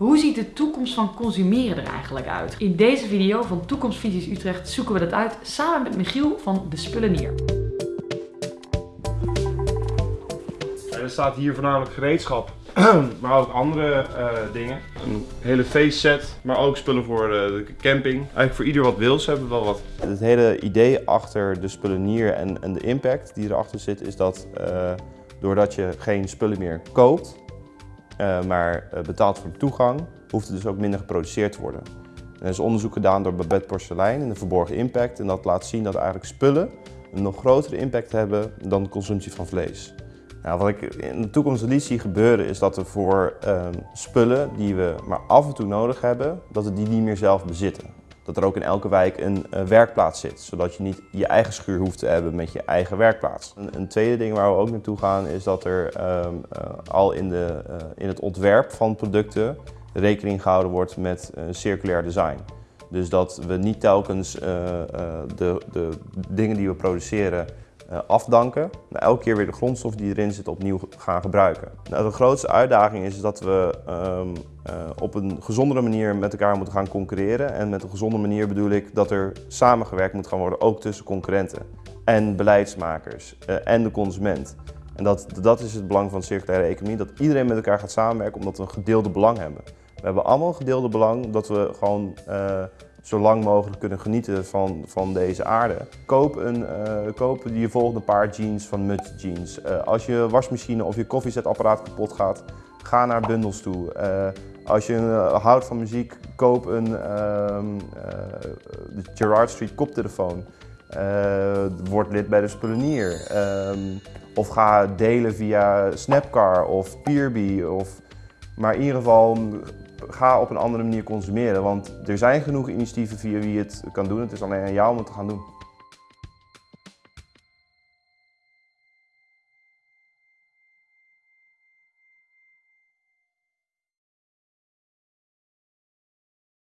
Hoe ziet de toekomst van consumeren er eigenlijk uit? In deze video van Toekomstvisies Utrecht zoeken we dat uit samen met Michiel van De Spullenier. Er staat hier voornamelijk gereedschap, maar ook andere eh, dingen. Een hele feestset, maar ook spullen voor eh, de camping. Eigenlijk voor ieder wat wil, ze hebben wel wat. Het hele idee achter de spullenier en, en de impact die erachter zit, is dat uh, doordat je geen spullen meer koopt, maar betaalt voor de toegang, hoeft er dus ook minder geproduceerd te worden. er is onderzoek gedaan door Babette Porcelein in de verborgen impact en dat laat zien dat eigenlijk spullen een nog grotere impact hebben dan de consumptie van vlees. Nou, wat ik in de toekomst niet zie gebeuren is dat we voor um, spullen die we maar af en toe nodig hebben, dat we die niet meer zelf bezitten. Dat er ook in elke wijk een uh, werkplaats zit, zodat je niet je eigen schuur hoeft te hebben met je eigen werkplaats. Een, een tweede ding waar we ook naartoe gaan is dat er um, uh, al in, de, uh, in het ontwerp van producten rekening gehouden wordt met circulair design. Dus dat we niet telkens de, de dingen die we produceren afdanken. Nou, elke keer weer de grondstof die erin zit opnieuw gaan gebruiken. Nou, de grootste uitdaging is dat we um, uh, op een gezondere manier met elkaar moeten gaan concurreren. En met een gezonde manier bedoel ik dat er samengewerkt moet gaan worden, ook tussen concurrenten en beleidsmakers uh, en de consument. En dat, dat is het belang van circulaire economie, dat iedereen met elkaar gaat samenwerken omdat we een gedeelde belang hebben. We hebben allemaal een gedeelde belang dat we gewoon zo lang mogelijk kunnen genieten van, van deze aarde. Koop, een, uh, koop je volgende paar jeans van Mut Jeans. Uh, als je wasmachine of je koffiezetapparaat kapot gaat, ga naar bundels toe. Uh, als je houdt van muziek, koop een ehm, de Gerard Street koptelefoon. word lid bij de Spullenier. Ehm, of ga delen via Snapcar of Peerby. Of, maar in ieder geval ga op een andere manier consumeren. Want er zijn genoeg initiatieven via wie je het kan doen. Het is alleen aan jou om het te gaan doen.